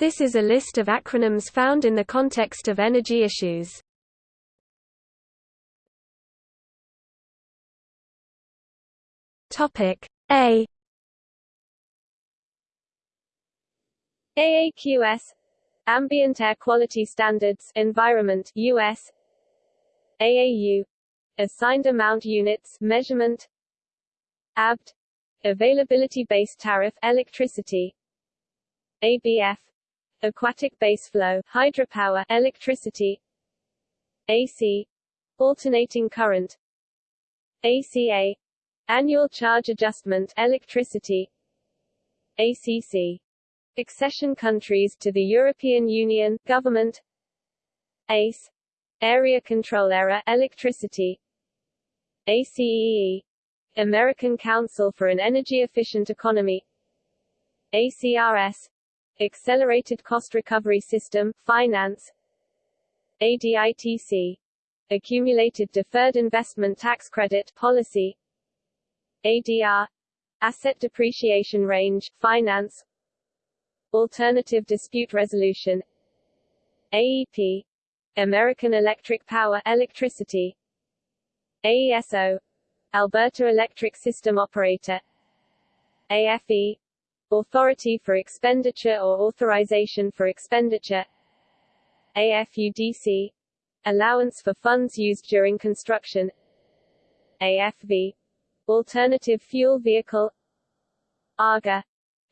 This is a list of acronyms found in the context of energy issues. Topic A. AAQS Ambient Air Quality Standards Environment US AAU Assigned Amount Units Measurement. ABT Availability-Based Tariff Electricity. ABF Aquatic Base Flow Hydropower Electricity AC Alternating Current ACA Annual Charge Adjustment Electricity ACC Accession countries to the European Union, Government ACE Area Control Area Electricity ACEE American Council for an Energy Efficient Economy ACRS Accelerated Cost Recovery System, Finance ADITC Accumulated Deferred Investment Tax Credit Policy ADR Asset Depreciation Range, Finance Alternative Dispute Resolution AEP American Electric Power Electricity AESO Alberta Electric System Operator AFE Authority for Expenditure or Authorization for Expenditure. AFUDC Allowance for funds used during construction. AFV Alternative Fuel Vehicle. AGA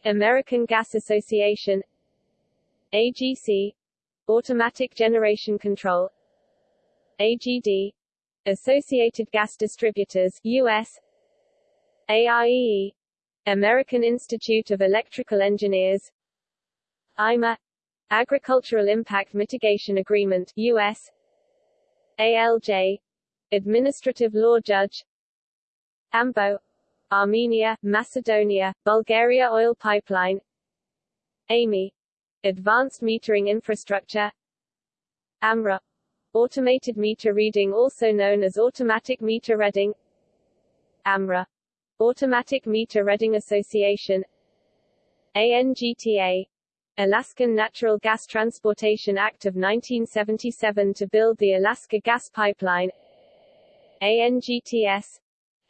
American Gas Association. AGC Automatic Generation Control. AGD Associated Gas Distributors US AIEE American Institute of Electrical Engineers IMA Agricultural Impact Mitigation Agreement US ALJ Administrative Law Judge AMBO Armenia, Macedonia, Bulgaria Oil Pipeline AMI Advanced Metering Infrastructure AMRA Automated Meter Reading also known as Automatic Meter Reading AMRA Automatic Meter Reading Association ANGTA Alaskan Natural Gas Transportation Act of 1977 to build the Alaska Gas Pipeline ANGTS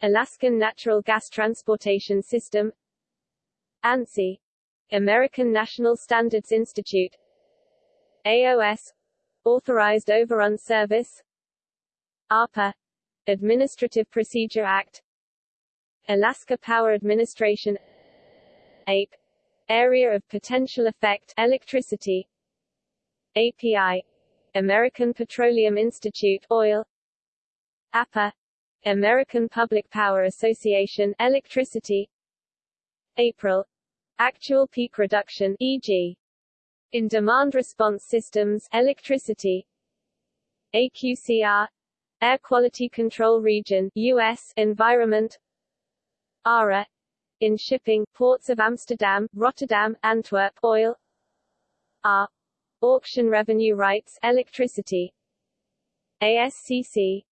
Alaskan Natural Gas Transportation System ANSI American National Standards Institute AOS Authorized Overrun Service ARPA Administrative Procedure Act Alaska Power Administration APE Area of Potential Effect Electricity API American Petroleum Institute Oil APA American Public Power Association Electricity April Actual peak reduction e.g. in demand response systems electricity AQCR Air Quality Control Region US Environment ARA in shipping ports of Amsterdam, Rotterdam, Antwerp oil. R auction revenue rights electricity. ASCC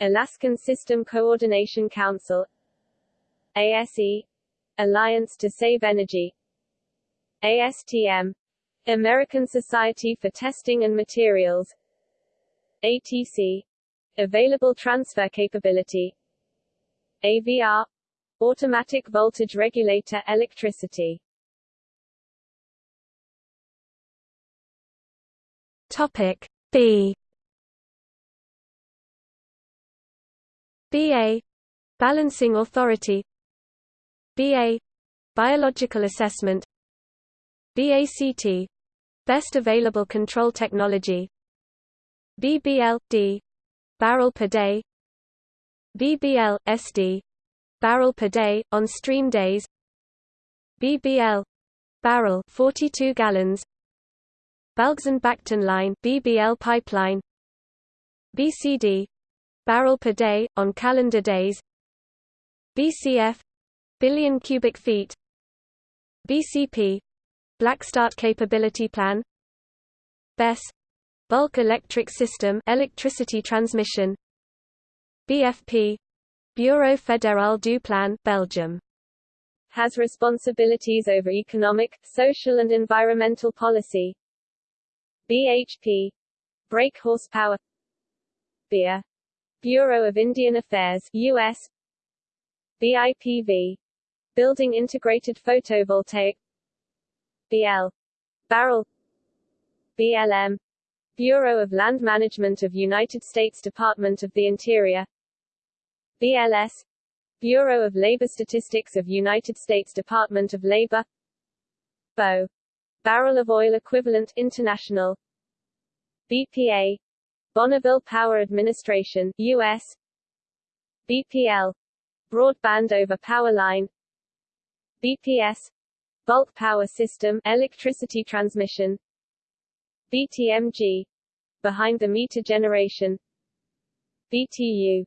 Alaskan System Coordination Council. ASE Alliance to Save Energy. ASTM American Society for Testing and Materials. ATC Available Transfer Capability. AVR Automatic Voltage Regulator Electricity. Topic B. BA Balancing Authority. BA Biological Assessment. BACT Best Available Control Technology. BBL D Barrel per day. BBL SD Barrel per day on stream days. BBL barrel 42 gallons. Balgzand-Bacton line BBL pipeline. BCD barrel per day, on calendar days. BCF billion cubic feet. BCP Black Start Capability Plan. BESS Bulk Electric System electricity transmission. BFP Bureau Fédéral du Plan Belgium. Has responsibilities over economic, social and environmental policy. BHP Brake horsepower. BIA Bureau of Indian Affairs US BIPV Building Integrated Photovoltaic. BL Barrel. BLM Bureau of Land Management of United States Department of the Interior BLS Bureau of Labor Statistics of United States Department of Labor. BO Barrel of Oil Equivalent International. BPA Bonneville Power Administration US BPL Broadband over Power Line. BPS Bulk Power System Electricity Transmission. BTMG Behind the Meter Generation. BTU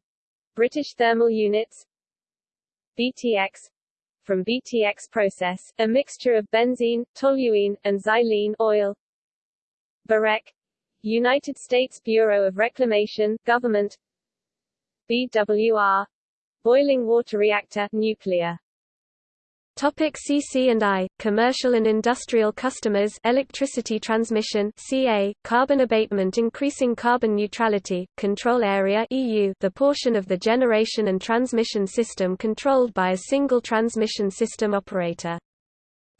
British Thermal Units BTX from BTX process, a mixture of benzene, toluene, and xylene oil. BUREC United States Bureau of Reclamation, Government. BWR Boiling Water Reactor nuclear Topic CC&I, commercial and industrial customers electricity transmission CA, carbon abatement increasing carbon neutrality, control area EU the portion of the generation and transmission system controlled by a single transmission system operator.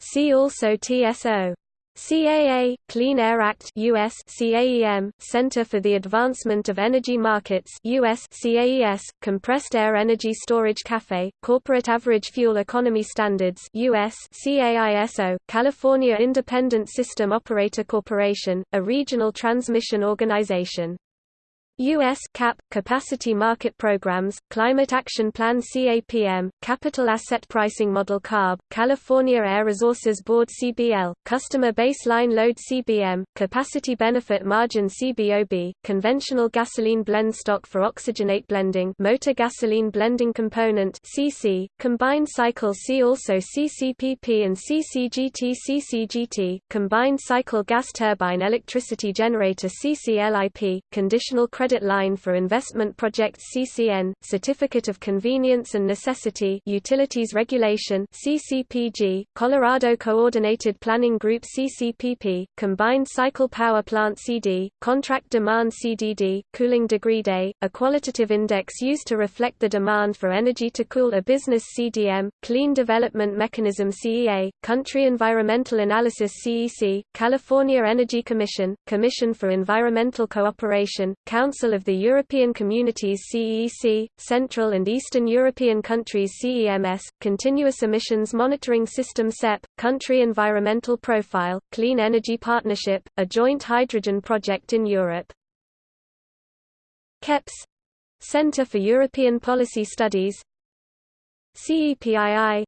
See also TSO. CAA, Clean Air Act US CAEM, Center for the Advancement of Energy Markets US CAES, Compressed Air Energy Storage CAFE, Corporate Average Fuel Economy Standards US CAISO, California Independent System Operator Corporation, a regional transmission organization. U.S. CAP, Capacity Market Programs, Climate Action Plan CAPM, Capital Asset Pricing Model CARB, California Air Resources Board CBL, Customer Baseline Load CBM, Capacity Benefit Margin CBOB, Conventional Gasoline Blend Stock for Oxygenate Blending Motor Gasoline Blending Component CC, Combined Cycle C also CCPP and CCGT CCGT, Combined Cycle Gas Turbine Electricity Generator CCLIP, Conditional Credit Credit Line for Investment Projects CCN, Certificate of Convenience and Necessity Utilities Regulation CCPG, Colorado Coordinated Planning Group CCPP, Combined Cycle Power Plant CD, Contract Demand CDD, Cooling Degree Day, a qualitative index used to reflect the demand for energy to cool a business CDM, Clean Development Mechanism CEA, Country Environmental Analysis CEC, California Energy Commission, Commission for Environmental Cooperation, Council Council of the European Communities CEC, Central and Eastern European Countries CEMS, Continuous Emissions Monitoring System CEP, Country Environmental Profile, Clean Energy Partnership, a joint hydrogen project in Europe. CEPS Centre for European Policy Studies CEPII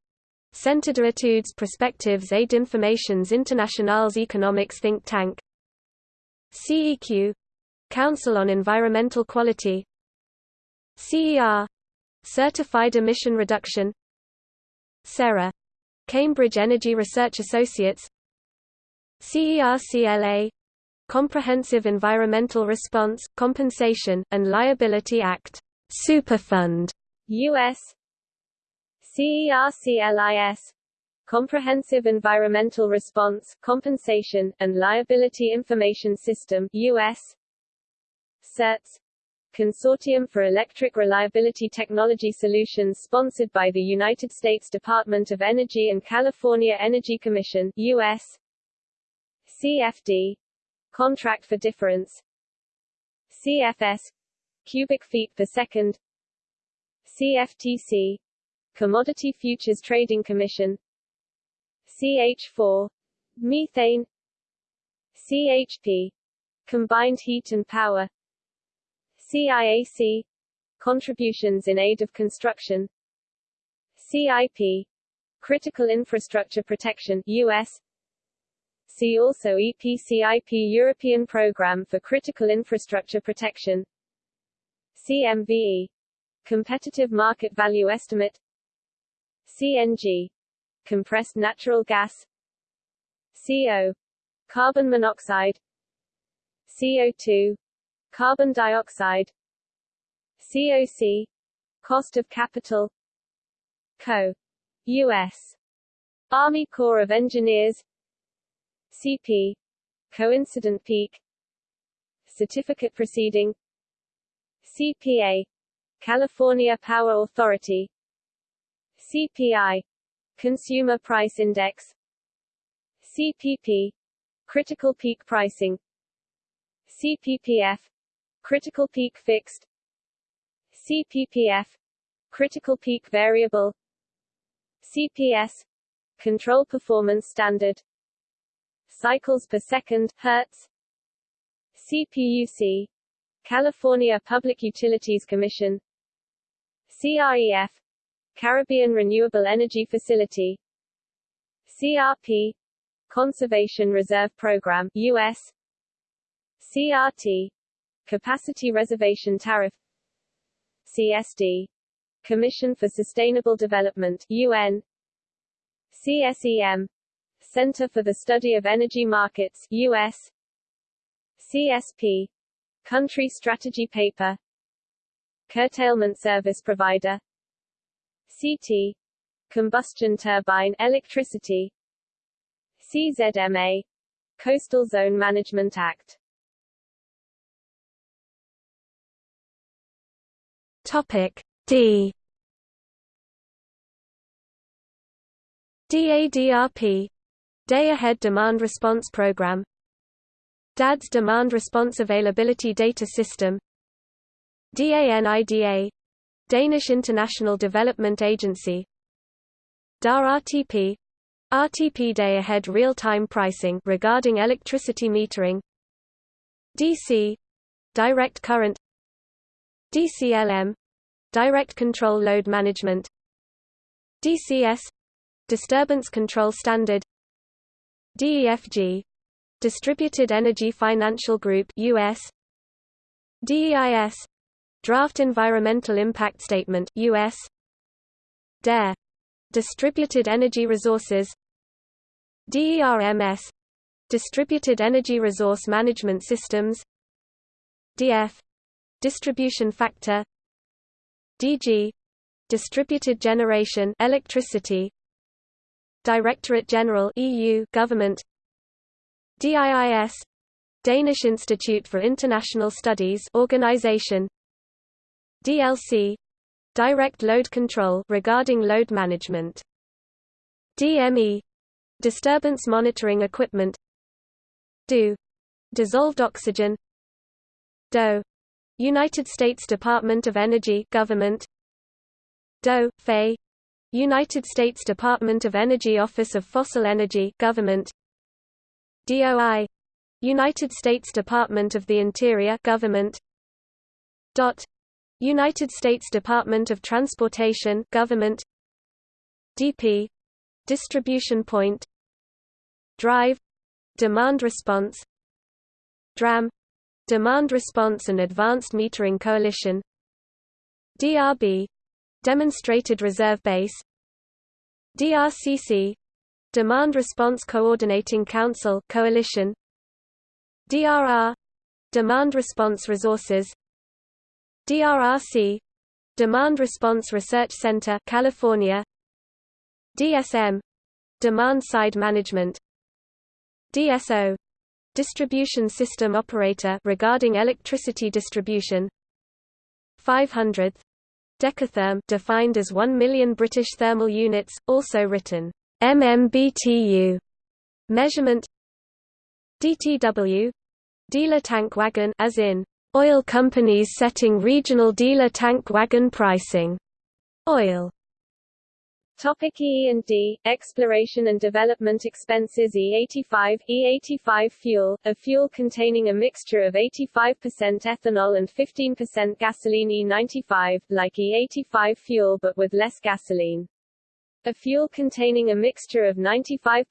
Centre d'études études prospectives et d'informations internationales economics think tank CEQ Council on Environmental Quality. CER Certified Emission Reduction. CERA Cambridge Energy Research Associates. CERCLA Comprehensive Environmental Response, Compensation, and Liability Act. Superfund. US CERCLIS Comprehensive Environmental Response, Compensation, and Liability Information System US CERTS Consortium for Electric Reliability Technology Solutions sponsored by the United States Department of Energy and California Energy Commission US CFD Contract for Difference CFS cubic feet per second CFTC Commodity Futures Trading Commission CH4 Methane CHP Combined Heat and Power CIAC Contributions in Aid of Construction. CIP Critical Infrastructure Protection US See also EPCIP European Programme for Critical Infrastructure Protection. CMVE Competitive Market Value Estimate. CNG Compressed Natural Gas. CO Carbon monoxide. CO2 Carbon dioxide COC Cost of capital Co. U.S. Army Corps of Engineers CP Coincident peak Certificate proceeding CPA California Power Authority CPI Consumer Price Index CPP Critical Peak Pricing CPPF Critical Peak Fixed. CPPF Critical Peak Variable. CPS Control Performance Standard. Cycles per second Hertz. CPUC California Public Utilities Commission. CREF Caribbean Renewable Energy Facility. CRP Conservation Reserve Program US CRT Capacity Reservation Tariff CSD Commission for Sustainable Development UN CSEM Center for the Study of Energy Markets US CSP Country Strategy Paper Curtailment Service Provider CT Combustion Turbine Electricity CZMA Coastal Zone Management Act Topic D. DADRP Day Ahead Demand Response Program. DADS Demand Response Availability Data System. DANIDA Danish International Development Agency. DAR RTP RTP Day Ahead Real-Time Pricing regarding electricity metering. DC Direct Current. DCLM Direct Control Load Management. DCS Disturbance Control Standard. DEFG Distributed Energy Financial Group US DEIS Draft Environmental Impact Statement US DARE Distributed Energy Resources. DERMS Distributed Energy Resource Management Systems. DF Distribution Factor DG Distributed Generation Electricity Directorate General EU Government DIIS Danish Institute for International Studies Organization DLC Direct Load Control regarding load management DME Disturbance Monitoring Equipment DO Dissolved Oxygen DOE United States Department of Energy Government. DOE FAE United States Department of Energy Office of Fossil Energy Government. DOI United States Department of the Interior Government. DOT. United States Department of Transportation Government. DP Distribution Point. Drive. Demand Response. DRAM Demand Response and Advanced Metering Coalition DRB Demonstrated Reserve Base DRCC Demand Response Coordinating Council Coalition DRR Demand Response Resources DRRC Demand Response Research Center California DSM Demand Side Management DSO Distribution System Operator regarding electricity distribution. 500th decatherm defined as 1 million British thermal units also written MMBTU measurement. DTW dealer tank wagon as in oil companies setting regional dealer tank wagon pricing. Oil Topic E&D, Exploration and Development Expenses E85, E85 fuel, a fuel containing a mixture of 85% ethanol and 15% gasoline E95, like E85 fuel but with less gasoline. A fuel containing a mixture of 95%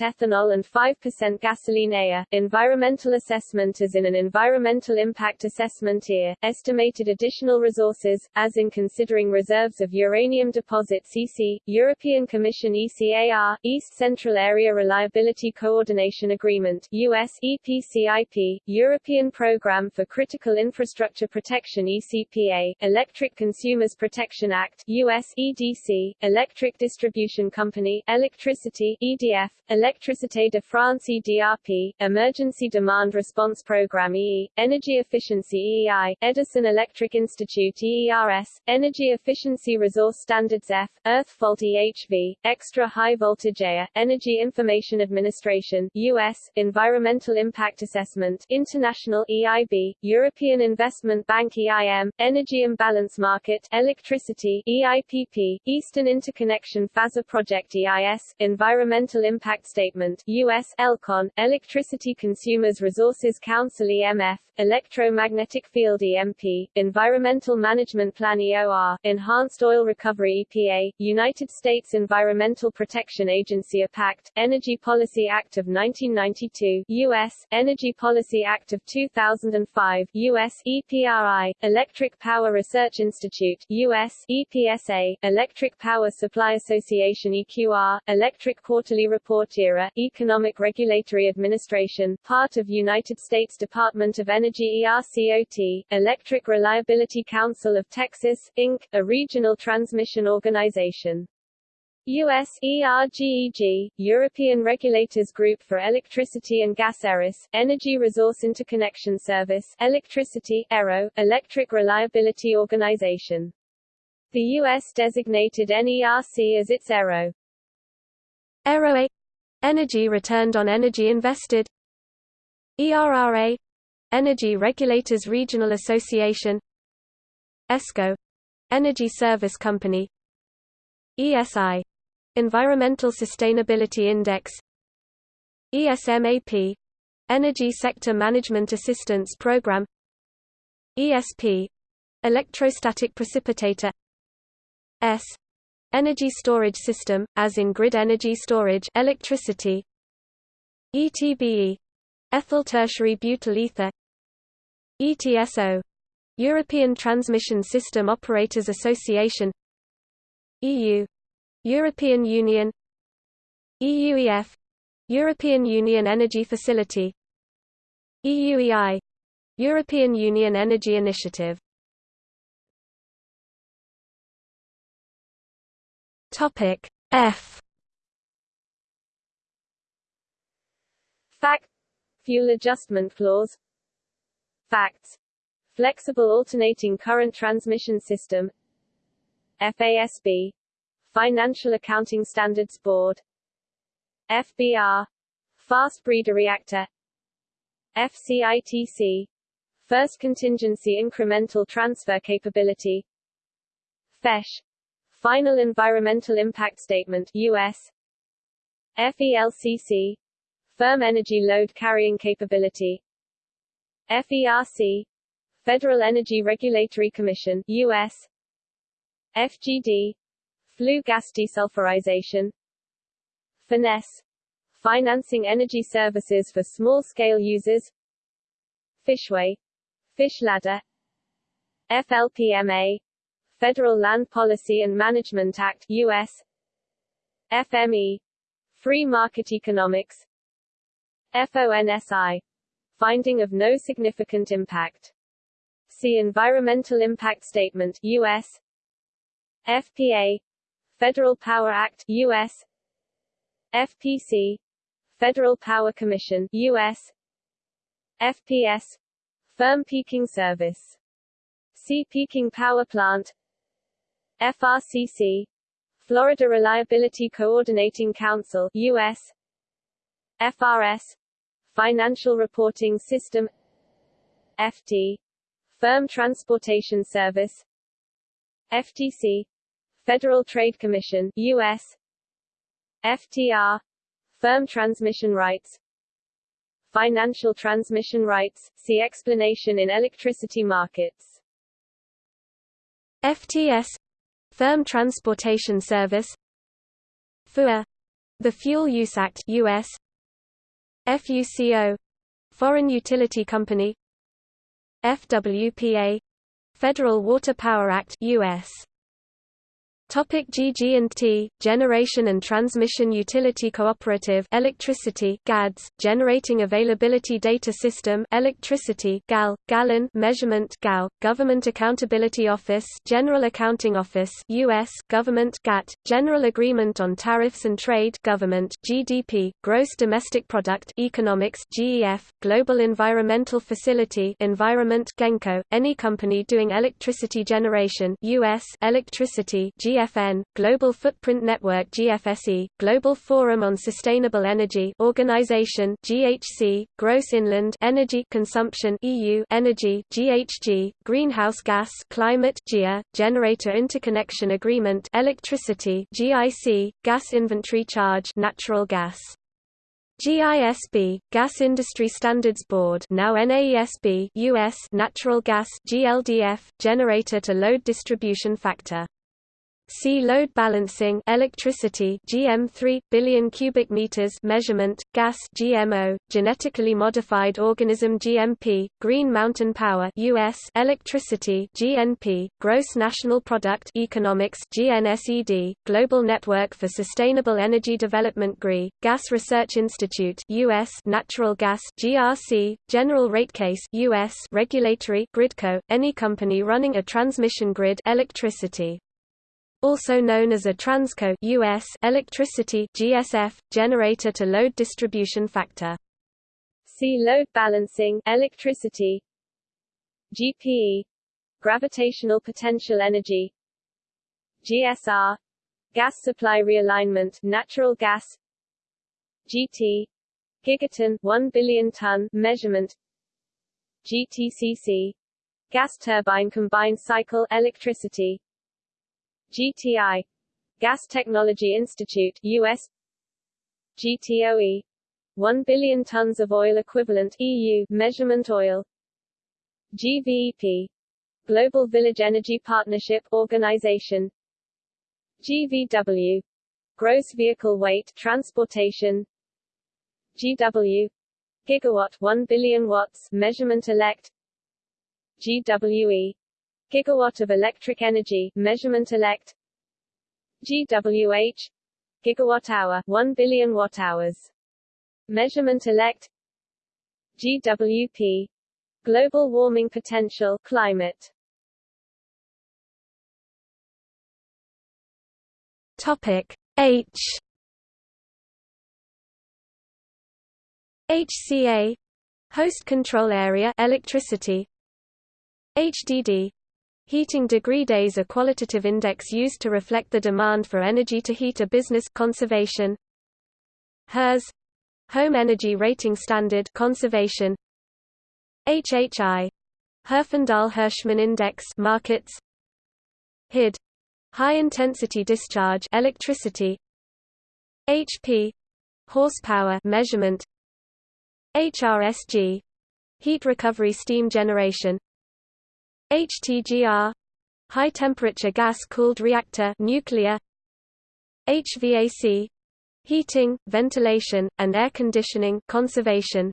ethanol and 5% gasoline AIR. Environmental assessment as in an environmental impact assessment EAR, estimated additional resources, as in considering reserves of uranium deposit CC, European Commission ECAR, East Central Area Reliability Coordination Agreement US EPCIP, European Programme for Critical Infrastructure Protection ECPA, Electric Consumers Protection Act US EDC, Electric Distribution Distribution Company Electricity EDF, Électricité de France EDRP, Emergency Demand Response Program EE, Energy Efficiency EEI, Edison Electric Institute EERS, Energy Efficiency Resource Standards F, Earth Fault EHV, Extra High Voltage AIA, Energy Information Administration US, Environmental Impact Assessment, International EIB, European Investment Bank EIM, Energy Imbalance Market, Electricity EIPP, Eastern Interconnection Phasor Project EIS, Environmental Impact Statement US, ELCON, Electricity Consumers Resources Council EMF, Electromagnetic Field EMP, Environmental Management Plan EOR, Enhanced Oil Recovery EPA, United States Environmental Protection Agency EPACT, Energy Policy Act of 1992 US, Energy Policy Act of 2005 US, EPRI, Electric Power Research Institute US, EPSA, Electric Power Supply Association EQR, Electric Quarterly Report ERA, Economic Regulatory Administration, part of United States Department of Energy ERCOT, Electric Reliability Council of Texas, Inc., a regional transmission organization. US ERGEG, European Regulators Group for Electricity and Gas ERIS, Energy Resource Interconnection Service, Electricity ERO, Electric Reliability Organization. The U.S. designated NERC as its ERO. ERO Energy Returned on Energy Invested. ERRA Energy Regulators Regional Association. ESCO Energy Service Company. ESI Environmental Sustainability Index. ESMAP Energy Sector Management Assistance Program. ESP Electrostatic Precipitator S. Energy Storage System, as in grid energy storage electricity. ETBE Ethyl tertiary butyl ether. ETSO European Transmission System Operators Association. EU European Union. EUEF European Union Energy Facility. EUEI European Union Energy Initiative Topic F. Fact. Fuel Adjustment Clause. Facts Flexible Alternating Current Transmission System. FASB Financial Accounting Standards Board. FBR Fast Breeder Reactor. FCITC First Contingency Incremental Transfer Capability. FESH Final Environmental Impact Statement US FELCC Firm Energy Load Carrying Capability. FERC Federal Energy Regulatory Commission US FGD Flue gas desulfurization. FENESS Financing energy services for small-scale users. Fishway Fish Ladder. FLPMA Federal Land Policy and Management Act US FME Free Market Economics FONSI Finding of no significant impact. See Environmental Impact Statement US FPA Federal Power Act US FPC Federal Power Commission US FPS Firm Peaking Service. See Peaking Power Plant FRCC Florida Reliability Coordinating Council US FRS Financial Reporting System FT Firm Transportation Service FTC Federal Trade Commission US FTR Firm Transmission Rights Financial Transmission Rights see explanation in electricity markets. FTS Firm Transportation Service. FUA The Fuel Use Act US FUCO Foreign Utility Company. FWPA Federal Water Power Act US Topic GG&T, Generation and Transmission Utility Cooperative Electricity GADS, Generating Availability Data System Electricity GAL, Gallon Measurement GAO, Government Accountability Office General Accounting Office US Government GATT, General Agreement on Tariffs and Trade Government GDP, Gross Domestic Product Economics GEF, Global Environmental Facility Environment GENCO, any company doing electricity generation US Electricity GF GFN, Global Footprint Network GFSE, Global Forum on Sustainable Energy Organization GHC, Gross Inland Energy Consumption EU Energy GHG, Greenhouse Gas Climate GEA, Generator Interconnection Agreement Electricity GIC, Gas Inventory Charge Natural Gas. GISB, Gas Industry Standards Board now NAESB US Natural Gas GLDF, Generator to Load Distribution Factor See load balancing electricity GM3 billion cubic meters measurement gas GMO genetically modified organism GMP Green Mountain Power US electricity GNP gross national product economics GNSED Global Network for Sustainable Energy Development GRI Gas Research Institute US natural gas GRC General Rate Case US regulatory gridco any company running a transmission grid electricity also known as a Transco US electricity GSF, generator to load distribution factor. See load balancing electricity. GPE gravitational potential energy. GSR gas supply realignment natural gas. GT gigaton 1 billion ton measurement. GTCC gas turbine combined cycle electricity GTI Gas Technology Institute US GTOE 1 billion tons of oil equivalent EU measurement oil. GVEP Global Village Energy Partnership Organization. GVW Gross Vehicle Weight Transportation. GW Gigawatt 1 billion watts measurement elect. GWE gigawatt of electric energy measurement elect GWH gigawatt hour 1 billion watt hours. Measurement elect GWP global warming potential climate. Topic H. HCA host control area electricity. HDD Heating degree days a qualitative index used to reflect the demand for energy to heat a business conservation. HERS Home Energy Rating Standard conservation. HHI Herfindahl-Hirschman Index markets. HID High intensity discharge electricity. HP horsepower measurement. HRSG heat recovery steam generation. HTGR high temperature gas cooled reactor nuclear HVAC heating ventilation and air conditioning conservation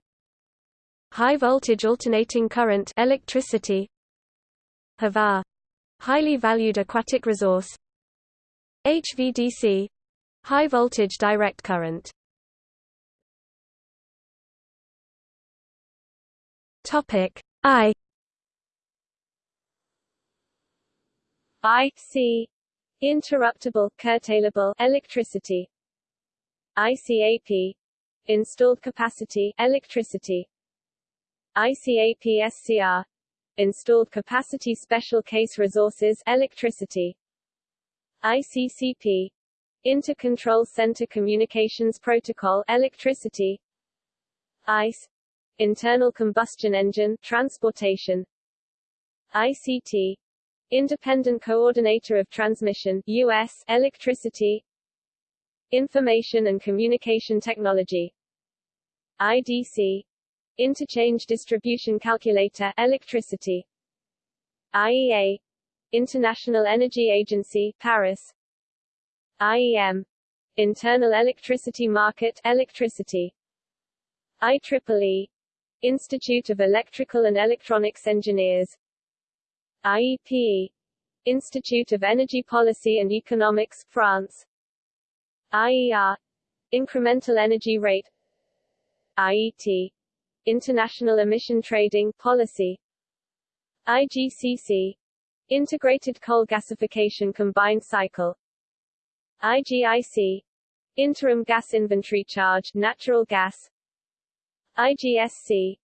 high voltage alternating current electricity HVAC highly valued aquatic resource HVDC high voltage direct current. Topic I IC interruptible curtailable electricity. ICAP installed capacity electricity. ICAP SCR installed capacity special case resources electricity. ICCP Intercontrol Center Communications Protocol electricity. ICE internal combustion engine transportation. ICT Independent Coordinator of Transmission US Electricity Information and Communication Technology IDC Interchange Distribution Calculator Electricity IEA International Energy Agency Paris IEM Internal Electricity Market Electricity IEEE Institute of Electrical and Electronics Engineers IEP Institute of Energy Policy and Economics, France. IER Incremental Energy Rate. IET International Emission Trading Policy. IGCC Integrated Coal Gasification Combined Cycle. IGIC Interim Gas Inventory Charge Natural Gas. IGSC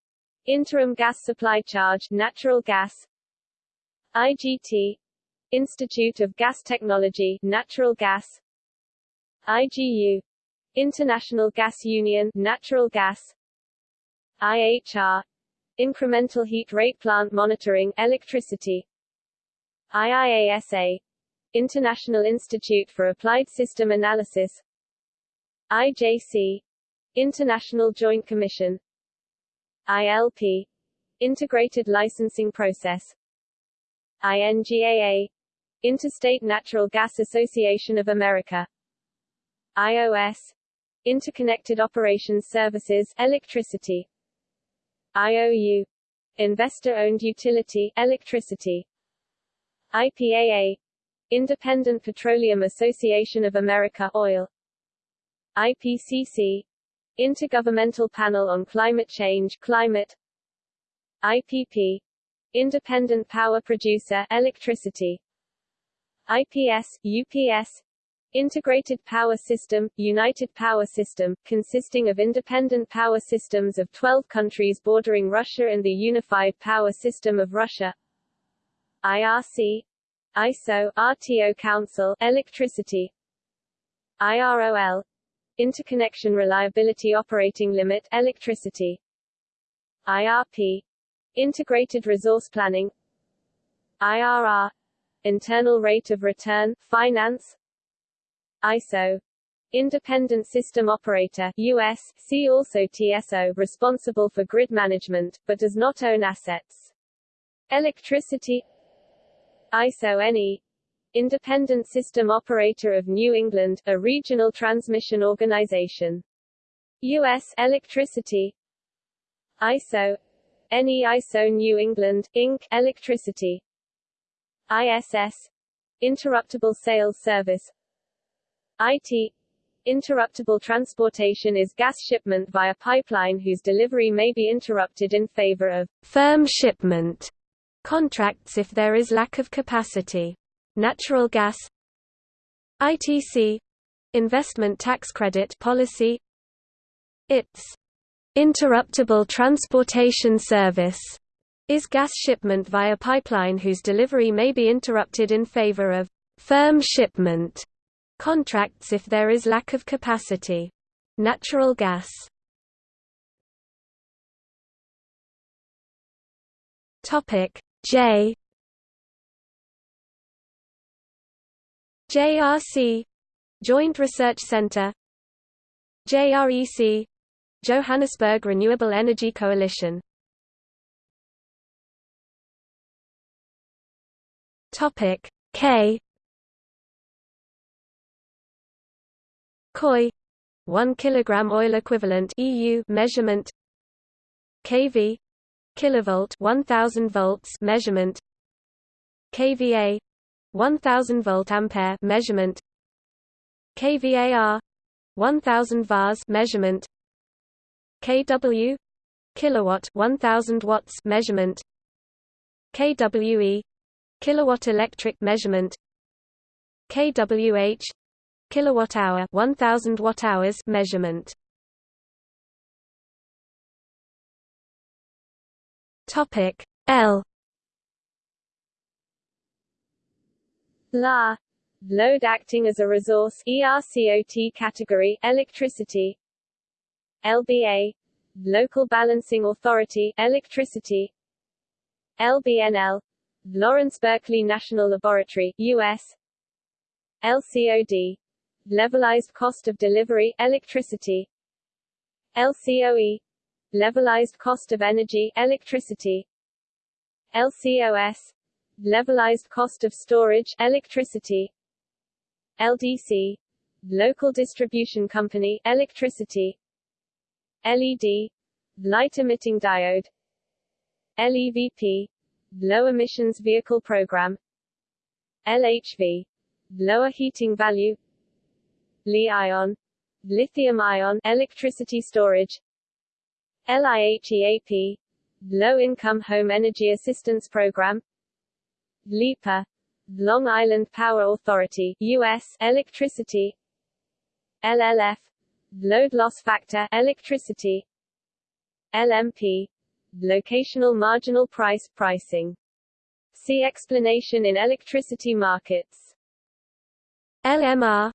Interim Gas Supply Charge Natural Gas IGT Institute of Gas Technology Natural Gas. IGU International Gas Union Natural Gas. IHR Incremental Heat Rate Plant Monitoring Electricity. IIASA International Institute for Applied System Analysis. IJC International Joint Commission. ILP Integrated Licensing Process INGAA Interstate Natural Gas Association of America. IOS Interconnected Operations Services Electricity. IOU Investor-owned utility electricity. IPAA Independent Petroleum Association of America Oil. IPCC Intergovernmental Panel on Climate Change Climate. IPP Independent Power Producer Electricity. IPS UPS Integrated Power System, United Power System, consisting of independent power systems of 12 countries bordering Russia and the Unified Power System of Russia. IRC ISO RTO Council Electricity. IROL Interconnection Reliability Operating Limit Electricity. IRP Integrated Resource Planning IRR Internal Rate of Return, Finance ISO Independent System Operator US, see also TSO responsible for grid management, but does not own assets. Electricity ISO NE Independent System Operator of New England, a regional transmission organization. U.S. Electricity ISO NE ISO New England, Inc. Electricity. ISS Interruptible Sales Service. IT Interruptible transportation is gas shipment via pipeline whose delivery may be interrupted in favor of firm shipment contracts if there is lack of capacity. Natural gas. ITC investment tax credit policy. Its interruptible transportation service is gas shipment via pipeline whose delivery may be interrupted in favor of firm shipment contracts if there is lack of capacity. Natural gas. J. JRC Joint Research Center. JREC Johannesburg Renewable Energy Coalition. Topic K. KOI 1 kilogram oil equivalent EU measurement. kV kilovolt 1000 volts measurement. kVA 1000 volt ampere measurement. kVAR 1000 vars measurement kW kilowatt 1000 watts measurement kWe kilowatt electric measurement kWh kilowatt hour 1000 watt hours measurement. Topic L. La. Load acting as a resource ERCOT category electricity LBA local balancing authority electricity. LBNL Lawrence Berkeley National Laboratory US LCOD levelized cost of delivery electricity. LCOE levelized cost of energy electricity. LCOS levelized cost of storage electricity. LDC local distribution company electricity LED light emitting diode. LEVP low emissions vehicle program. LHV lower heating value. Li-ion lithium-ion electricity storage. LIHEAP low-income home energy assistance program. LIPA Long Island Power Authority US electricity. LLF load loss factor electricity LMP locational marginal price pricing. See explanation in electricity markets. LMR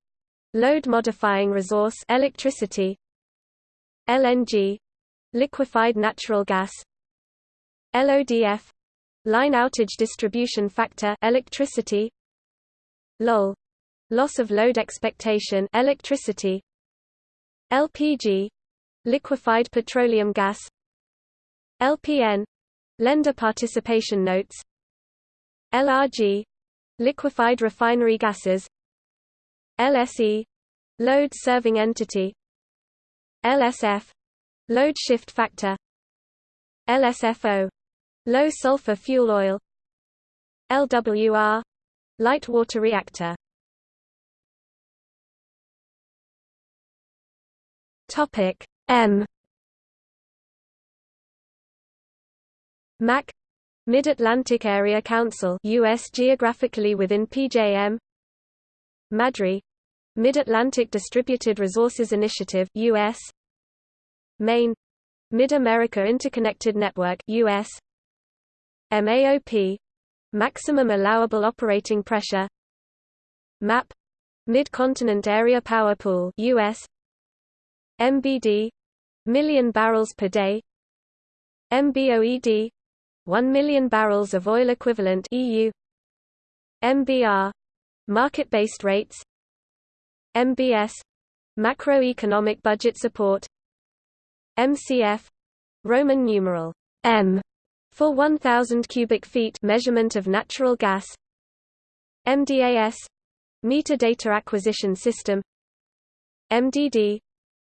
load modifying resource electricity. LNG liquefied natural gas. LODF line outage distribution factor electricity. LOL loss of load expectation electricity LPG liquefied petroleum gas. LPN lender participation notes. LRG liquefied refinery gases. LSE load serving entity. LSF load shift factor. LSFO low sulfur fuel oil. LWR light water reactor topic M. MAC. Mid-Atlantic Area Council US geographically within PJM MADRI Mid-Atlantic Distributed Resources Initiative US MAIN. Mid-America Interconnected Network US MAOP Maximum Allowable Operating Pressure. MAP Mid-Continent Area Power Pool US MBD million barrels per day. MBOED 1 million barrels of oil equivalent EU MBR market-based rates. MBS macroeconomic budget support. MCF Roman numeral M for 1000 cubic feet measurement of natural gas. MDAS meter data acquisition system. MDD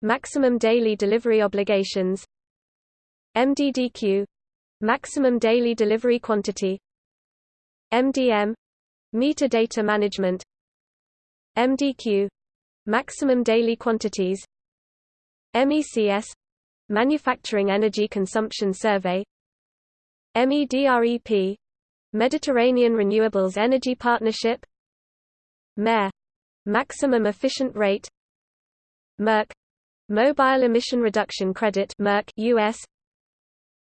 maximum daily delivery obligations MDDQ maximum daily delivery quantity MDM meter data management MDQ maximum daily quantities MECS manufacturing energy consumption survey MEDREP Mediterranean Renewables Energy Partnership MER maximum efficient rate MERC Mobile Emission Reduction Credit MERC US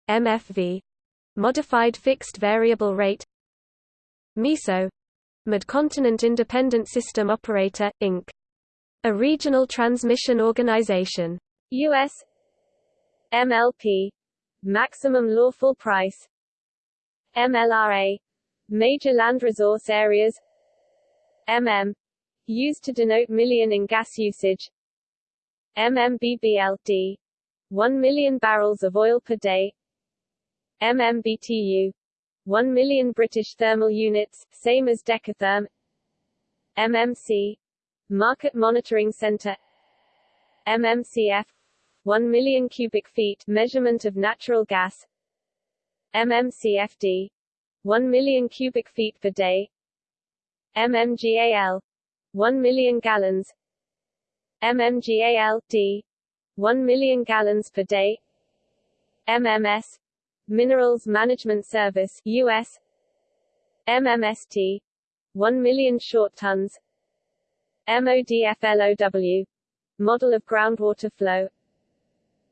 MFV Modified Fixed Variable Rate MISO Mid-Continent Independent System Operator, Inc. A regional transmission organization. U.S. MLP Maximum Lawful Price MLRA Major Land Resource Areas MM used to denote million in gas usage MMBBLD 1 million barrels of oil per day. MMBTU 1 million British thermal units, same as decatherm. MMC Market Monitoring Center. MMCF 1 million cubic feet measurement of natural gas. MMCFD 1 million cubic feet per day. MMGAL 1 million gallons MMGAL-D 1 million gallons per day. MMS Minerals Management Service US MMST 1 million short tons. MODFLOW Model of Groundwater Flow.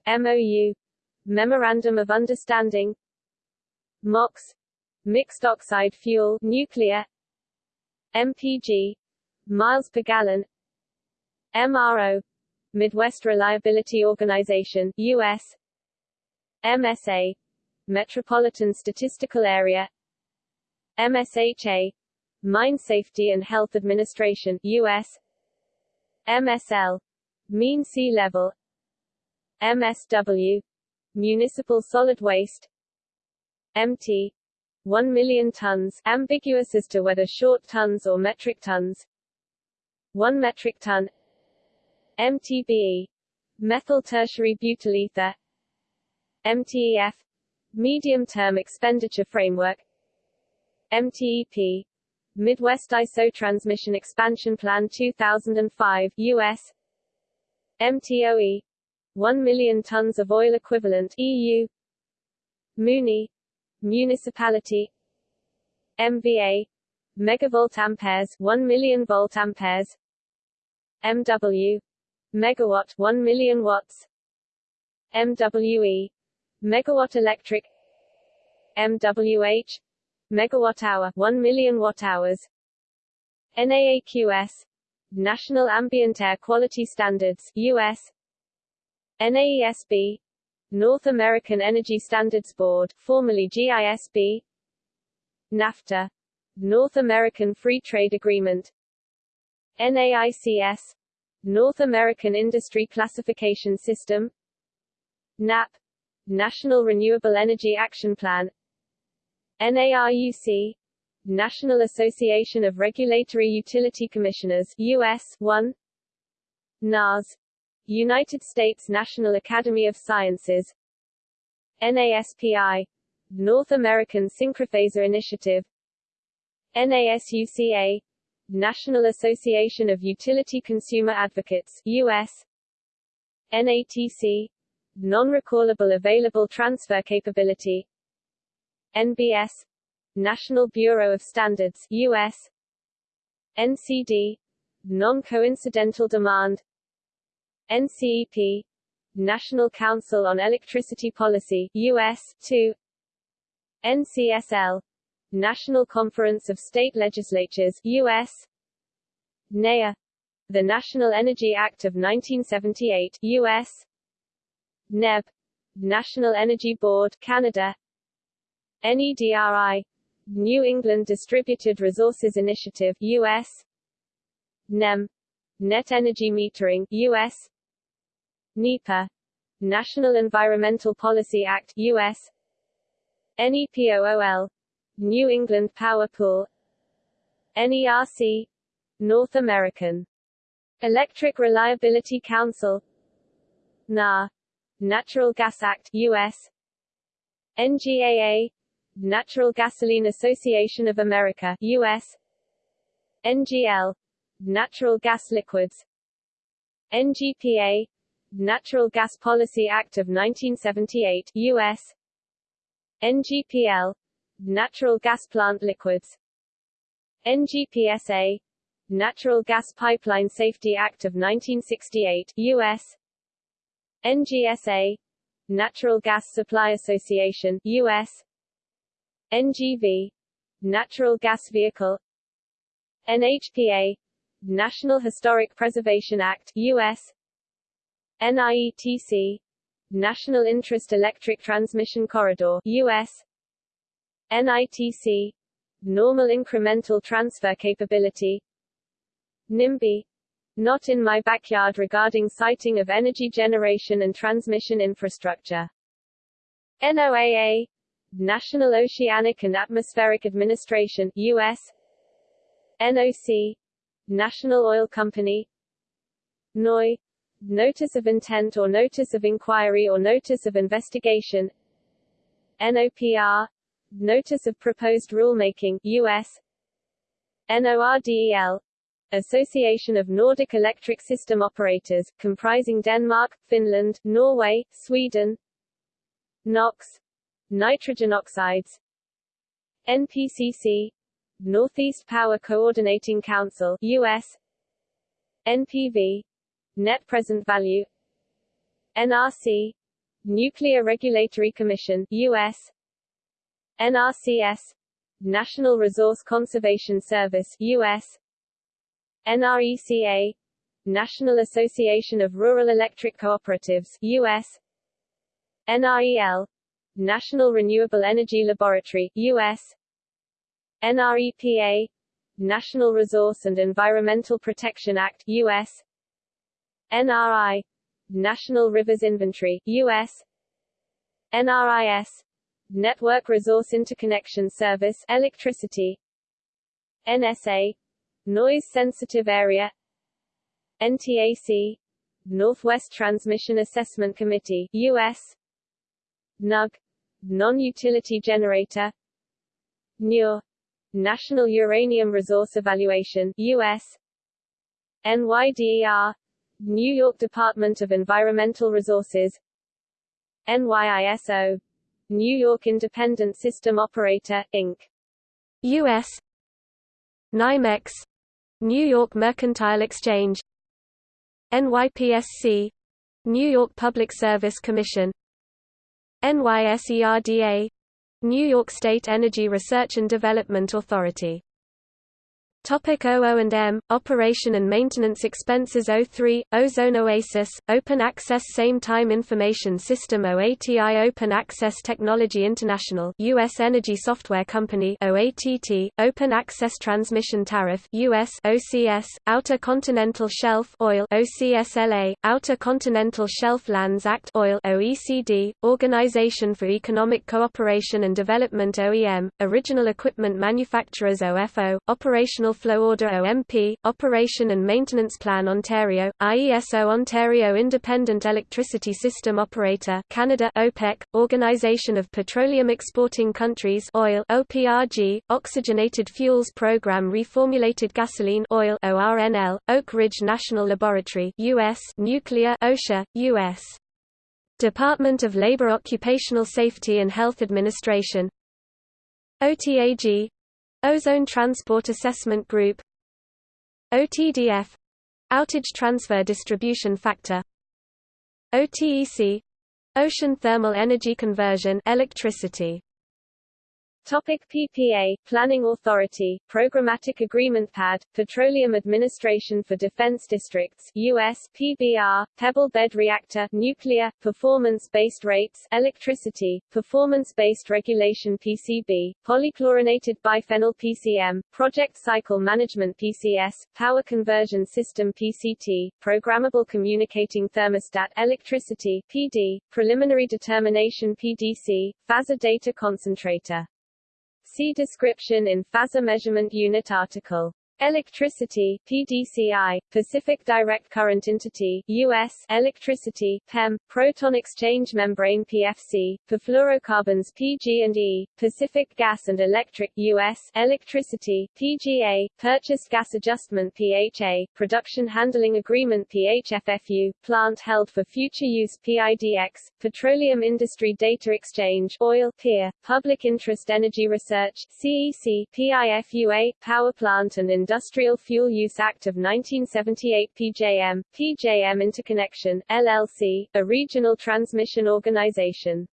MOU Memorandum of Understanding. MOX Mixed Oxide Fuel Nuclear. MPG Miles per gallon MRO Midwest Reliability Organization US MSA Metropolitan Statistical Area MSHA Mine Safety and Health Administration US MSL Mean Sea Level MSW Municipal Solid Waste MT 1 million tons ambiguous as to whether short tons or metric tons 1 metric ton MTBE methyl tertiary butyl ether MTEF Medium-Term Expenditure Framework MTEP Midwest ISO Transmission Expansion Plan 2005 US MTOE 1 million tons of oil equivalent EU MUNI municipality MVA megavolt amperes 1 million volt amperes MW megawatt 1 million watts. MWE megawatt electric. MWH megawatt hour 1 million watt hours. NAAQS National Ambient Air Quality Standards US NAESB North American Energy Standards Board formerly GISB NAFTA North American Free Trade Agreement. NAICS North American Industry Classification System. NAP National Renewable Energy Action Plan. NARUC National Association of Regulatory Utility Commissioners US 1 NAS United States National Academy of Sciences. NASPI North American Synchrophasor Initiative. NASUCA National Association of Utility Consumer Advocates US NATC Non-recallable available transfer capability NBS National Bureau of Standards US NCD Non-coincidental demand NCEP National Council on Electricity Policy US 2 NCSL National Conference of State Legislatures US NEA the National Energy Act of 1978 US NEB National Energy Board Canada. NEDRI New England Distributed Resources Initiative US NEM Net Energy Metering US NEPA National Environmental Policy Act US NEPOOL New England Power Pool. NERC North American. Electric Reliability Council. NAR Natural Gas Act US NGAA Natural Gasoline Association of America US NGL Natural Gas Liquids. NGPA Natural Gas Policy Act of 1978 US NGPL Natural Gas Plant Liquids. NGPSA Natural Gas Pipeline Safety Act of 1968 US NGSA Natural Gas Supply Association US NGV Natural Gas Vehicle. NHPA National Historic Preservation Act US NIETC National Interest Electric Transmission Corridor US NITC Normal Incremental Transfer Capability. NIMBY Not in my backyard regarding siting of energy generation and transmission infrastructure. NOAA National Oceanic and Atmospheric Administration US NOC National Oil Company. NOI Notice of Intent or Notice of Inquiry or Notice of Investigation. NOPR Notice of Proposed Rulemaking US NORDEL Association of Nordic Electric System Operators, comprising Denmark, Finland, Norway, Sweden. NOx nitrogen oxides. NPCC Northeast Power Coordinating Council US NPV Net Present Value. NRC Nuclear Regulatory Commission US NRCS National Resource Conservation Service US NRECA National Association of Rural Electric Cooperatives US NREL National Renewable Energy Laboratory, U.S. NREPA National Resource and Environmental Protection Act, U.S. NRI National Rivers Inventory, U.S. NRIS Network Resource Interconnection Service Electricity. NSA Noise Sensitive Area. NTAC Northwest Transmission Assessment Committee, U.S. NUG non-utility generator. NUR National Uranium Resource Evaluation US NYDER New York Department of Environmental Resources. NYISO New York Independent System Operator, Inc. U.S. NYMEX. New York Mercantile Exchange. NYPSC New York Public Service Commission. NYSERDA New York State Energy Research and Development Authority Topic OO&M, Operation and Maintenance Expenses O3, Ozone Oasis, Open Access Same Time Information System OATI Open Access Technology International US Energy Software Company OATT, Open Access Transmission Tariff US OCS, Outer Continental Shelf Oil OCSLA, Outer Continental Shelf Lands Act Oil OECD, Organization for Economic Cooperation and Development OEM, Original Equipment Manufacturers OFO, Operational Flow Order OMP, Operation and Maintenance Plan Ontario, IESO Ontario Independent Electricity System Operator Canada OPEC, Organization of Petroleum Exporting Countries Oil OPRG, Oxygenated Fuels Program Reformulated Gasoline Oil ORNL, Oak Ridge National Laboratory US Nuclear OSHA, US Department of Labor Occupational Safety and Health Administration. OTAG Ozone Transport Assessment Group OTDF Outage Transfer Distribution Factor OTEC Ocean Thermal Energy Conversion electricity Topic PPA, Planning Authority, Programmatic Agreement PAD, Petroleum Administration for Defense Districts US, PBR, Pebble Bed Reactor, Nuclear, Performance-Based Rates, Electricity, Performance-Based Regulation PCB, Polychlorinated Biphenyl PCM, Project Cycle Management PCS, Power Conversion System PCT, Programmable Communicating Thermostat Electricity PD, Preliminary Determination PDC, Phasor Data Concentrator See description in Phasor Measurement Unit article. Electricity PDCI, Pacific Direct Current Entity US Electricity PEM, Proton Exchange Membrane PFC, Perfluorocarbons PG&E, Pacific Gas and Electric US Electricity PGA, Purchased Gas Adjustment PHA, Production Handling Agreement PHFFU, Plant Held for Future Use PIDX, Petroleum Industry Data Exchange Oil PIR, Public Interest Energy Research CEC, PIFUA, Power Plant and Industrial Fuel Use Act of 1978 PJM, PJM Interconnection, LLC, a regional transmission organization.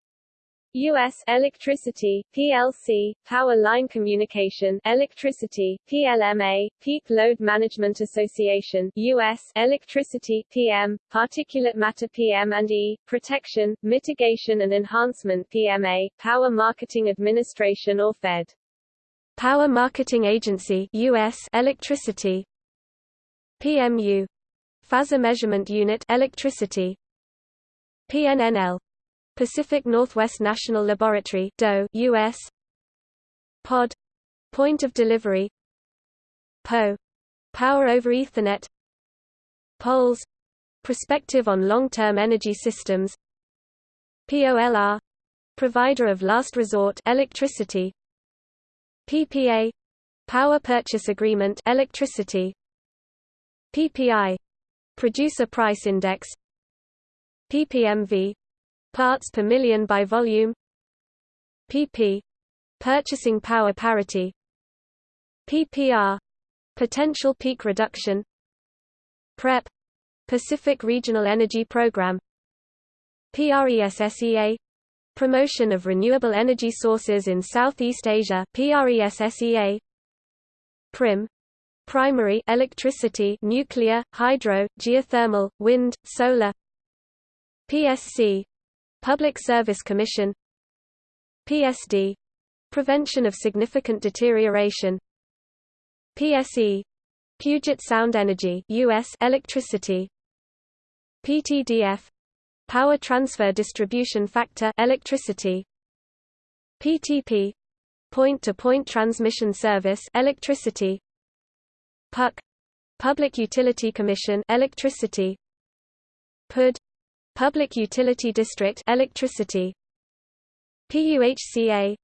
U.S. Electricity, PLC, Power Line Communication, Electricity, PLMA, Peak Load Management Association, U.S. Electricity, PM, Particulate Matter PM and E, Protection, Mitigation and Enhancement PMA, Power Marketing Administration or FED. Power Marketing Agency US Electricity. PMU Phasor Measurement Unit Electricity. PNNL Pacific Northwest National Laboratory DOE US POD Point of Delivery. PO Power over Ethernet. POLS Perspective on Long-Term Energy Systems. POLR Provider of Last Resort Electricity PPA Power Purchase Agreement electricity. PPI Producer Price Index. PPMV Parts per million by volume. PP Purchasing Power Parity. PPR Potential Peak Reduction. PREP Pacific Regional Energy Program. PRESSEA Promotion of Renewable Energy Sources in Southeast Asia PRESSEA PRIM. Primary electricity nuclear, hydro, geothermal, wind, solar. PSC Public Service Commission. PSD Prevention of Significant Deterioration. PSE Puget Sound Energy US electricity. PTDF Power Transfer Distribution Factor electricity. PTP Point-to-point -point transmission service electricity. PUC Public Utility Commission electricity. PUD Public Utility District electricity. PUHCA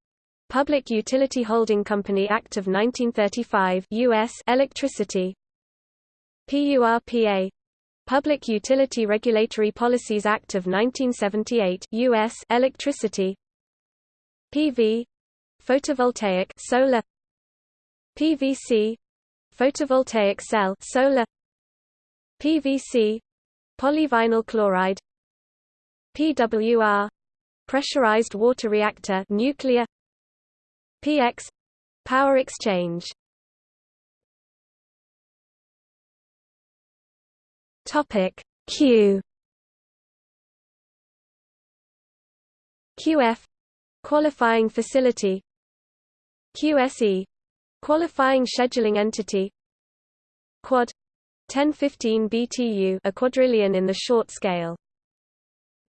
Public Utility Holding Company Act of 1935 US Electricity. PURPA Public Utility Regulatory Policies Act of 1978 US Electricity. PV photovoltaic solar. PVC photovoltaic cell solar. PVC polyvinyl chloride. PWR pressurized water reactor nuclear. PX power exchange Topic. Q. QF qualifying facility. QSE qualifying scheduling entity. Quad. 1015 BTU a quadrillion in the short scale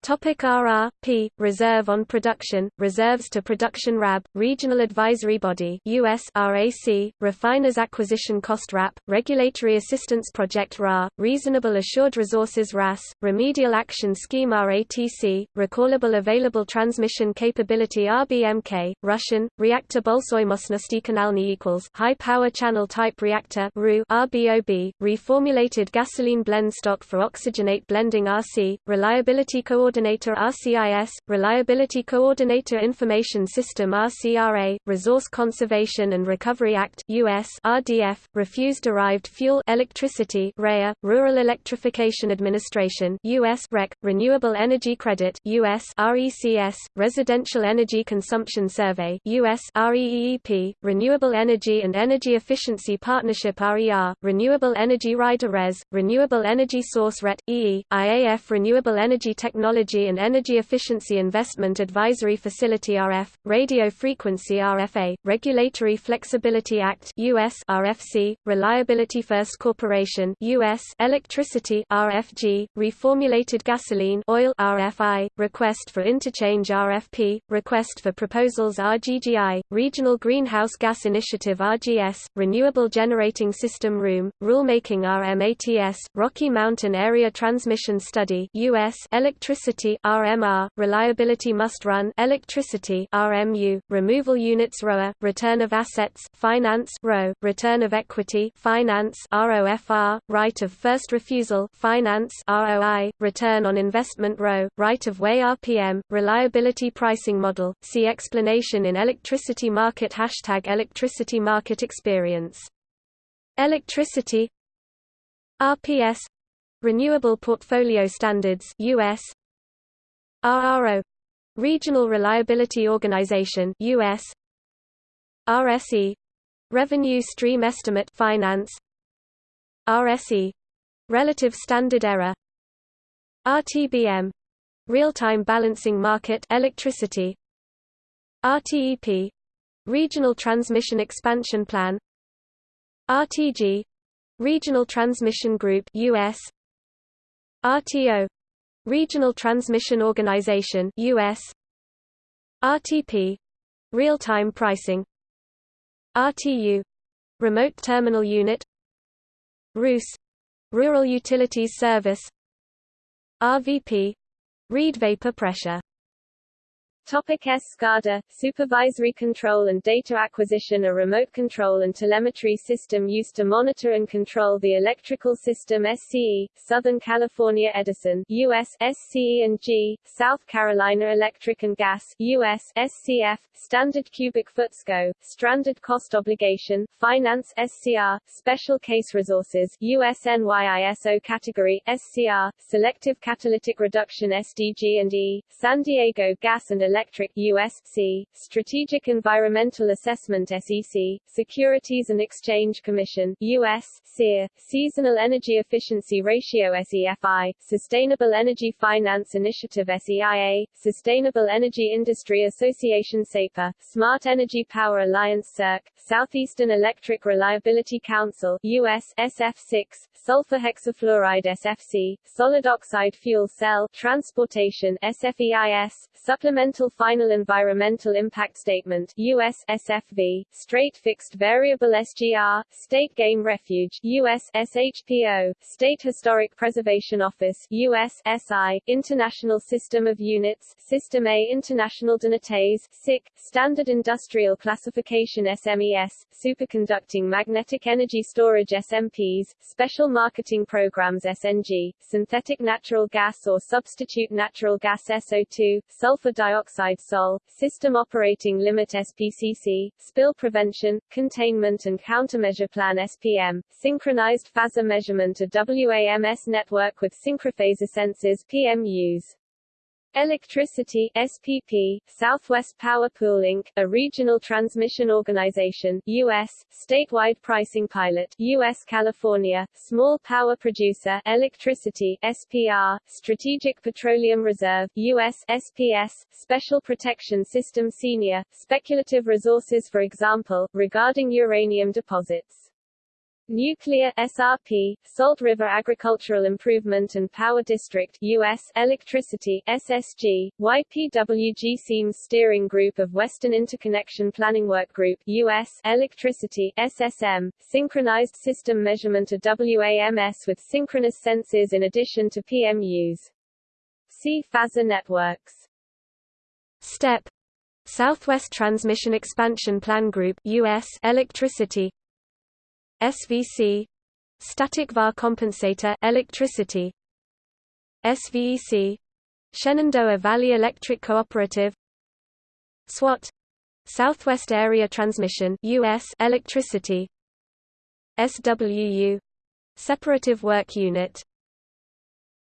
Topic RRP, Reserve on Production, Reserves to Production RAB, Regional Advisory Body US RAC, Refiners Acquisition Cost RAP, Regulatory Assistance Project RA, Reasonable Assured Resources RAS, Remedial Action Scheme RATC, Recallable Available Transmission Capability RBMK, Russian, Reactor Bolsoymostnosti Kanalny equals High Power Channel Type Reactor RU RBOB, Reformulated Gasoline Blend Stock for Oxygenate Blending RC, Reliability Coordination Coordinator RCIS, Reliability Coordinator Information System RCRA, Resource Conservation and Recovery Act US RDF, Refuse Derived Fuel Electricity REA, Rural Electrification Administration US REC, Renewable Energy Credit US RECS, Residential Energy Consumption Survey US REEP, Renewable Energy and Energy Efficiency Partnership RER, Renewable Energy Rider RES, Renewable Energy Source RET EE, IAF Renewable Energy Technology Technology and Energy Efficiency Investment Advisory Facility RF, Radio Frequency RFA, Regulatory Flexibility Act US RFC, Reliability First Corporation US Electricity RFG, Reformulated Gasoline Oil RFI, Request for Interchange RFP, Request for Proposals RGGI, Regional Greenhouse Gas Initiative RGS, Renewable Generating System Room, Rulemaking RMATS, Rocky Mountain Area Transmission Study US Electricity Electricity RMR, Reliability Must Run Electricity RMU, Removal Units ROA, Return of Assets Finance RO, Return of Equity Finance ROFR, Right of First Refusal Finance ROI, Return on Investment RO, Right of Way RPM, Reliability Pricing Model, see explanation in Electricity Market Hashtag Electricity Market Experience. Electricity RPS Renewable Portfolio Standards US RRO Regional Reliability Organization US RSE Revenue Stream Estimate Finance. RSE Relative Standard Error. RTBM Real-time Balancing Market Electricity. RTEP Regional Transmission Expansion Plan. RTG Regional Transmission Group US RTO Regional Transmission Organization US RTP real-time pricing. RTU remote terminal unit. RUS rural utilities service. RVP read vapor pressure Topic SCADA, supervisory control and data acquisition A remote control and telemetry system used to monitor and control the electrical system SCE, Southern California Edison US SCE&G, South Carolina Electric and Gas US SCF, Standard Cubic Foot SCO, Stranded Cost Obligation, Finance SCR, Special Case Resources US NYISO Category, SCR, Selective Catalytic Reduction SDG&E, San Diego Gas and Electric Electric USC, Strategic Environmental Assessment SEC, Securities and Exchange Commission US, SEER, Seasonal Energy Efficiency Ratio SEFI, Sustainable Energy Finance Initiative SEIA, Sustainable Energy Industry Association SAPA, Smart Energy Power Alliance SERC, Southeastern Electric Reliability Council US, SF6, sulfur hexafluoride SFC, solid oxide fuel cell transportation SFEIS, supplemental Final Environmental Impact Statement US SFV, Straight Fixed Variable SGR, State Game Refuge US SHPO, State Historic Preservation Office US SI, International System of Units System A International d'Unités SIC, Standard Industrial Classification SMES, Superconducting Magnetic Energy Storage SMPs, Special Marketing Programs SNG, Synthetic Natural Gas or Substitute Natural Gas SO2, Sulfur Dioxide SOL, System Operating Limit SPCC, Spill Prevention, Containment and Countermeasure Plan SPM, Synchronized Phasor Measurement a WAMS network with synchrophasor sensors PMUs. Electricity SPP, Southwest Power Pool Inc., a regional transmission organization, U.S., statewide pricing pilot, U.S. California, small power producer, electricity SPR, Strategic Petroleum Reserve, U.S. SPS, Special Protection System Senior, speculative resources for example, regarding uranium deposits. Nuclear SRP, Salt River Agricultural Improvement and Power District US Electricity SSG, YPWG Seams Steering Group of Western Interconnection Planning Work Group US Electricity SSM, Synchronized System Measurement of WAMS with synchronous sensors in addition to PMUs. See Phasor networks. STEP Southwest Transmission Expansion Plan Group US Electricity SVC static VAR compensator electricity. SVEC Shenandoah Valley Electric Cooperative. SWAT Southwest Area Transmission US electricity. SWU Separative Work Unit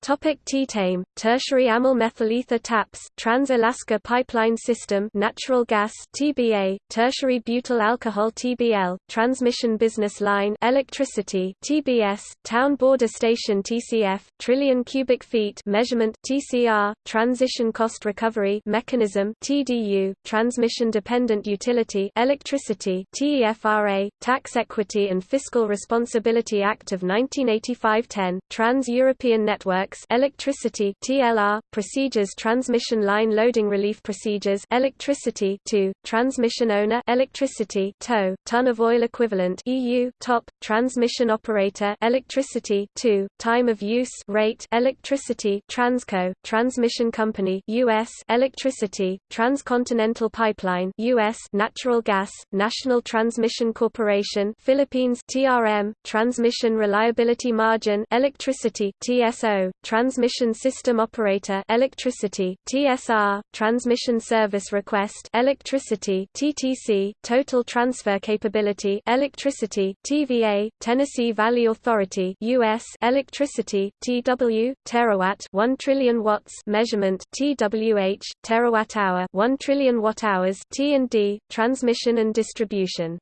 Topic T-TAME, tertiary amyl methyl ether TAPS, Trans-Alaska Pipeline System natural gas TBA, tertiary butyl alcohol TBL, transmission business line electricity TBS, town border station TCF, trillion cubic feet measurement TCR, transition cost recovery mechanism TDU, transmission dependent utility electricity TEFRA, Tax Equity and Fiscal Responsibility Act of 1985-10, Trans-European Network electricity TLR, procedures transmission line loading relief procedures electricity 2, transmission owner electricity tow, ton of oil equivalent EU top, transmission operator electricity 2, time of use rate electricity Transco, transmission company US electricity, transcontinental pipeline US natural gas, National Transmission Corporation Philippines TRM, transmission reliability margin electricity TSO, Transmission System Operator Electricity TSR Transmission Service Request Electricity TTC Total Transfer Capability Electricity TVA Tennessee Valley Authority US Electricity TW Terawatt 1 trillion watts measurement TWH Terawatt hour 1 trillion watt hours T&D Transmission and distribution.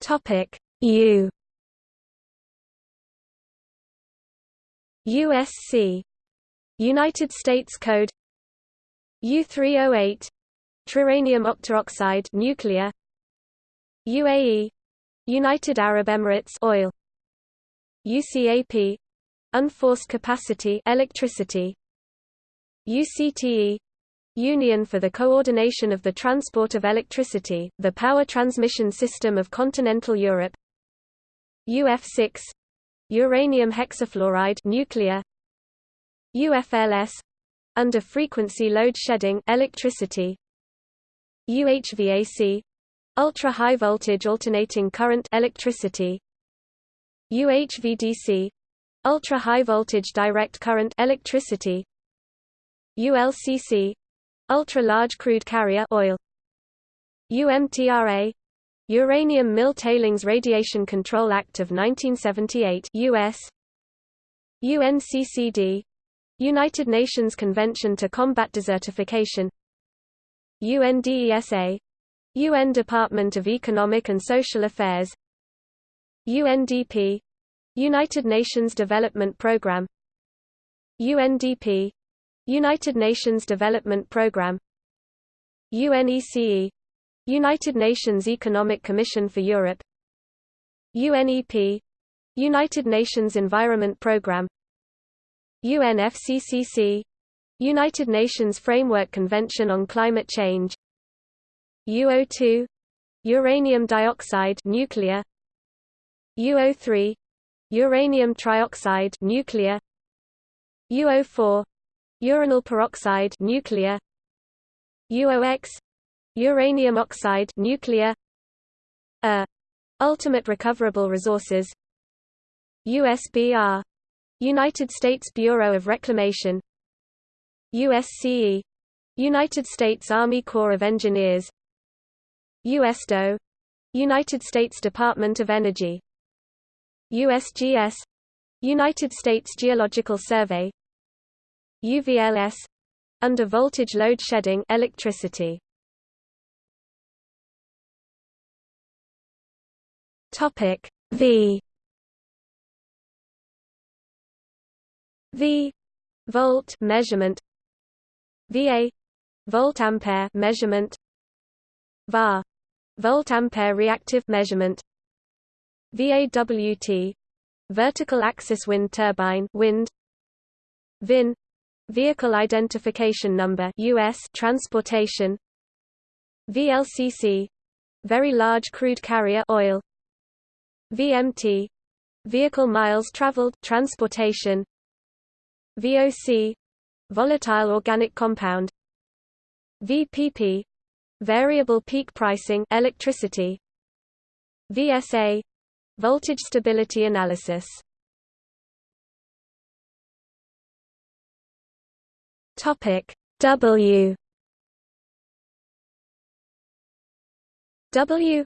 Topic. U USC United States Code U308 Tritium octaoxide nuclear. UAE United Arab Emirates oil. UCAP unforced capacity electricity. UCTE Union for the Coordination of the Transport of Electricity, the Power Transmission System of Continental Europe. UF6 uranium hexafluoride nuclear UFLS under frequency load shedding electricity UHVAC ultra high voltage alternating current electricity UHVDC ultra high voltage direct current electricity ULCC ultra large crude carrier oil UMTRA Uranium Mill Tailings Radiation Control Act of 1978 US UNCCD United Nations Convention to Combat Desertification UNDESA UN Department of Economic and Social Affairs UNDP United Nations Development Programme UNDP United Nations Development Programme UNECE United Nations Economic Commission for Europe UNEP United Nations Environment Programme UNFCCC United Nations Framework Convention on Climate Change UO2 uranium dioxide nuclear UO3 uranium trioxide nuclear UO4 uranyl peroxide nuclear UOX uranium oxide nuclear A ultimate recoverable resources USBR United States Bureau of Reclamation USCE United States Army Corps of Engineers USDOE United States Department of Energy USGS United States Geological Survey UVLS under voltage load shedding electricity topic V. V. Volt measurement. VA volt ampere measurement. VAR volt ampere reactive measurement. VAWT vertical axis wind turbine wind. VIN vehicle identification number US transportation. VLCC very large crude carrier oil VMT vehicle miles traveled transportation VOC volatile organic compound VPP variable peak pricing electricity VSA voltage stability analysis. Topic W. W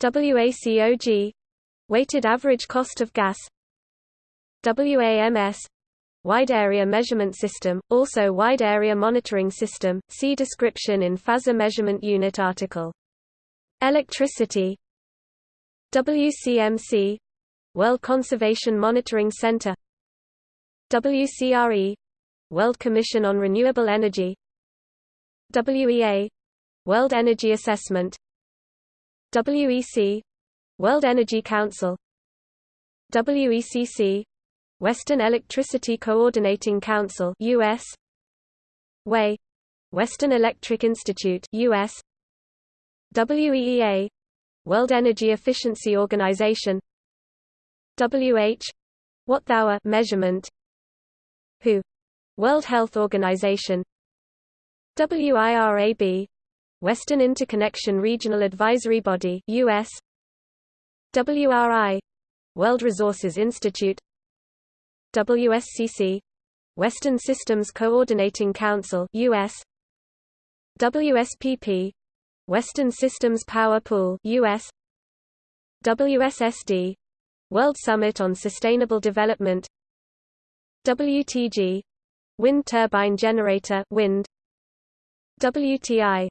WACOG weighted average cost of gas WAMS Wide Area Measurement System, also Wide Area Monitoring System, see description in Phasor Measurement Unit article. Electricity WCMC World Conservation Monitoring Center WCRE World Commission on Renewable Energy WEA World Energy Assessment WEC World Energy Council. WECC Western Electricity Coordinating Council US WEI Western Electric Institute US WEEA World Energy Efficiency Organization. WH Watt-hour measurement. WHO World Health Organization WIRAB Western Interconnection Regional Advisory Body US WRI World Resources Institute. WSCC Western Systems Coordinating Council US WSPP Western Systems Power Pool US WSSD World Summit on Sustainable Development. WTG Wind Turbine Generator wind. WTI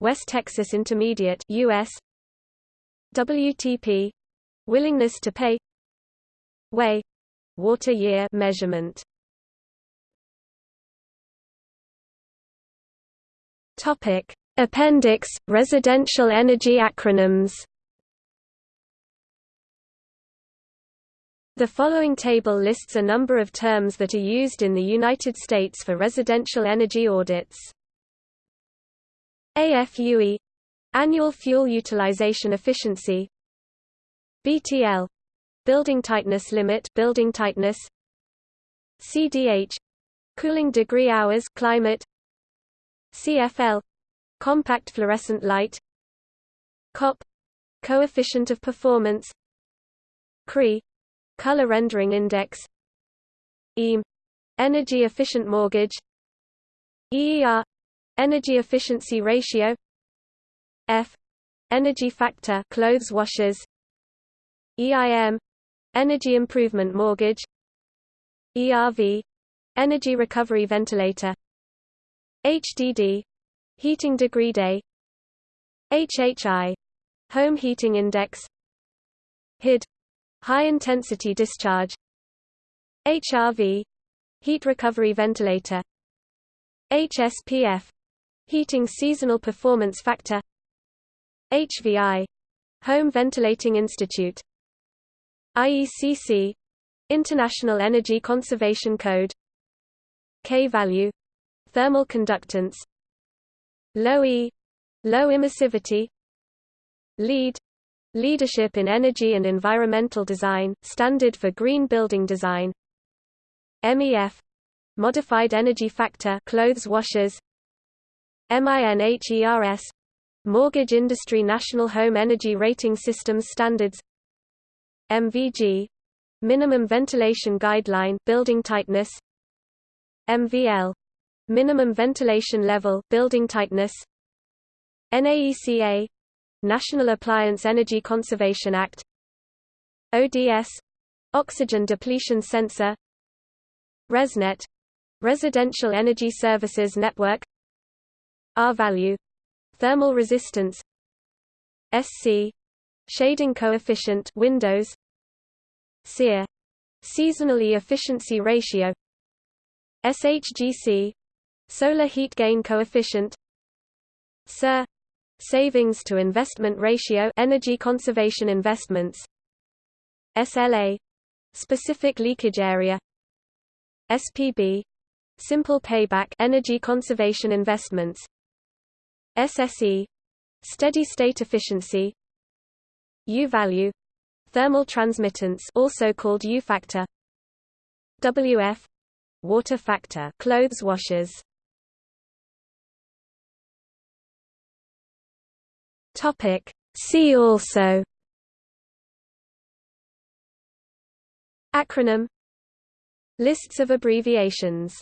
West Texas Intermediate US WTP Willingness to pay way water year measurement. Topic: Appendix Residential energy acronyms. The following table lists a number of terms that are used in the United States for residential energy audits. AFUE Annual Fuel Utilization Efficiency BTL Building tightness limit building tightness CDH cooling degree hours climate CFL compact fluorescent light COP coefficient of performance CRE color rendering index EAM energy efficient mortgage EER energy efficiency ratio. F. Energy factor clothes washers. EIM Energy Improvement Mortgage. ERV Energy Recovery Ventilator. HDD Heating Degree Day. HHI Home Heating Index. HID High Intensity Discharge. HRV Heat Recovery Ventilator. HSPF Heating Seasonal Performance Factor HVI Home Ventilating Institute IECC International Energy Conservation Code K value thermal conductance low E low emissivity LEED Leadership in Energy and Environmental Design, standard for green building design MEF Modified Energy Factor clothes washers MINHERS Mortgage Industry National Home Energy Rating Systems Standards MVG Minimum Ventilation Guideline building tightness MVL Minimum Ventilation Level building tightness NAECA National Appliance Energy Conservation Act ODS Oxygen Depletion Sensor ResNet Residential Energy Services Network R-value Thermal resistance SC Shading coefficient Windows SEER seasonally efficiency ratio SHGC Solar heat gain coefficient SIR Savings to investment ratio energy conservation investments SLA Specific leakage area SPB Simple payback energy conservation investments SSE Steady state efficiency U value Thermal transmittance also called U factor WF Water factor clothes washers. Topic See also. Acronym. Lists of abbreviations